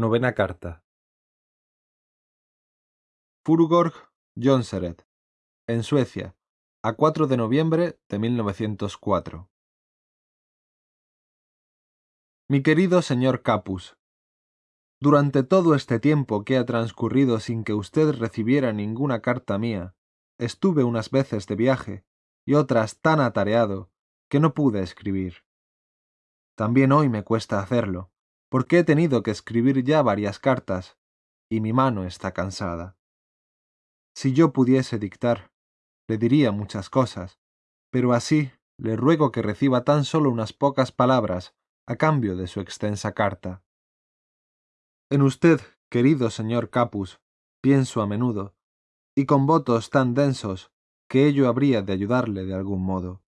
Novena carta. Furugorg Jonseret, en Suecia, a 4 de noviembre de 1904. Mi querido señor Capus, durante todo este tiempo que ha transcurrido sin que usted recibiera ninguna carta mía, estuve unas veces de viaje y otras tan atareado que no pude escribir. También hoy me cuesta hacerlo, porque he tenido que escribir ya varias cartas, y mi mano está cansada. Si yo pudiese dictar, le diría muchas cosas, pero así le ruego que reciba tan solo unas pocas palabras a cambio de su extensa carta. En usted, querido señor Capus, pienso a menudo, y con votos tan densos que ello habría de ayudarle de algún modo.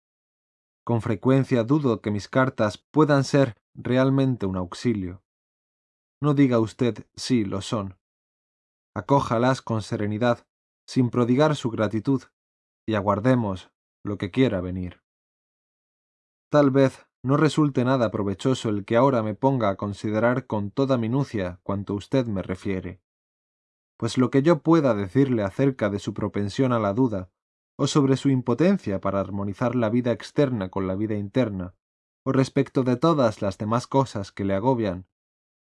Con frecuencia dudo que mis cartas puedan ser realmente un auxilio. No diga usted sí lo son. Acójalas con serenidad, sin prodigar su gratitud, y aguardemos lo que quiera venir. Tal vez no resulte nada provechoso el que ahora me ponga a considerar con toda minucia cuanto usted me refiere, pues lo que yo pueda decirle acerca de su propensión a la duda, o sobre su impotencia para armonizar la vida externa con la vida interna, o respecto de todas las demás cosas que le agobian,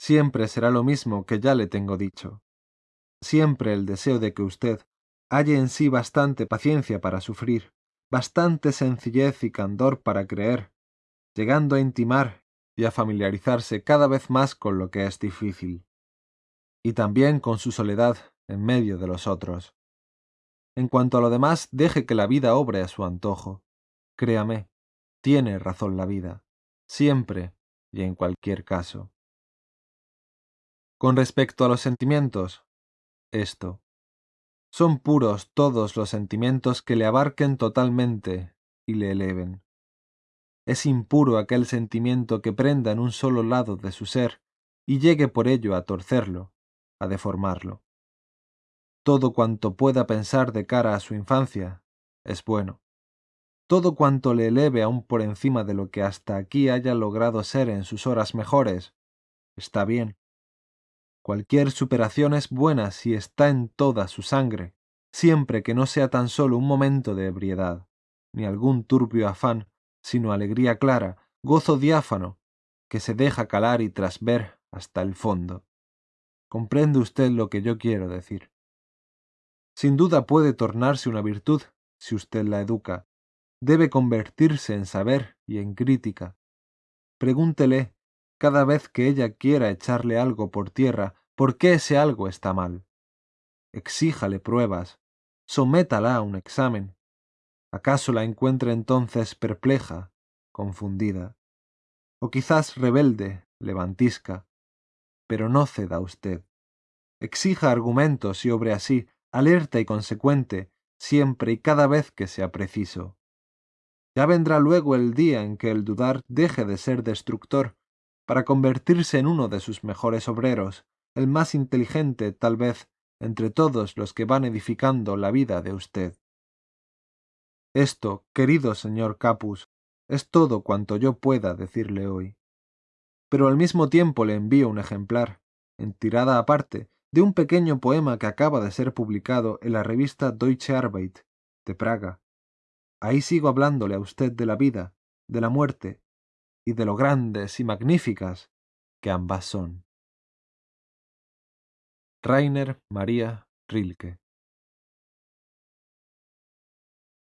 siempre será lo mismo que ya le tengo dicho. Siempre el deseo de que usted halle en sí bastante paciencia para sufrir, bastante sencillez y candor para creer, llegando a intimar y a familiarizarse cada vez más con lo que es difícil, y también con su soledad en medio de los otros. En cuanto a lo demás, deje que la vida obre a su antojo. Créame, tiene razón la vida siempre y en cualquier caso. Con respecto a los sentimientos, esto. Son puros todos los sentimientos que le abarquen totalmente y le eleven. Es impuro aquel sentimiento que prenda en un solo lado de su ser y llegue por ello a torcerlo, a deformarlo. Todo cuanto pueda pensar de cara a su infancia es bueno todo cuanto le eleve aún por encima de lo que hasta aquí haya logrado ser en sus horas mejores, está bien. Cualquier superación es buena si está en toda su sangre, siempre que no sea tan solo un momento de ebriedad, ni algún turbio afán, sino alegría clara, gozo diáfano, que se deja calar y trasver hasta el fondo. ¿Comprende usted lo que yo quiero decir? Sin duda puede tornarse una virtud si usted la educa, debe convertirse en saber y en crítica. Pregúntele, cada vez que ella quiera echarle algo por tierra, por qué ese algo está mal. Exíjale pruebas, sométala a un examen. ¿Acaso la encuentre entonces perpleja, confundida? O quizás rebelde, levantisca. Pero no ceda usted. Exija argumentos y obre así, alerta y consecuente, siempre y cada vez que sea preciso. Ya vendrá luego el día en que el dudar deje de ser destructor, para convertirse en uno de sus mejores obreros, el más inteligente, tal vez, entre todos los que van edificando la vida de usted. Esto, querido señor Capus, es todo cuanto yo pueda decirle hoy. Pero al mismo tiempo le envío un ejemplar, en tirada aparte, de un pequeño poema que acaba de ser publicado en la revista Deutsche Arbeit, de Praga, Ahí sigo hablándole a usted de la vida, de la muerte y de lo grandes y magníficas que ambas son. Rainer María Rilke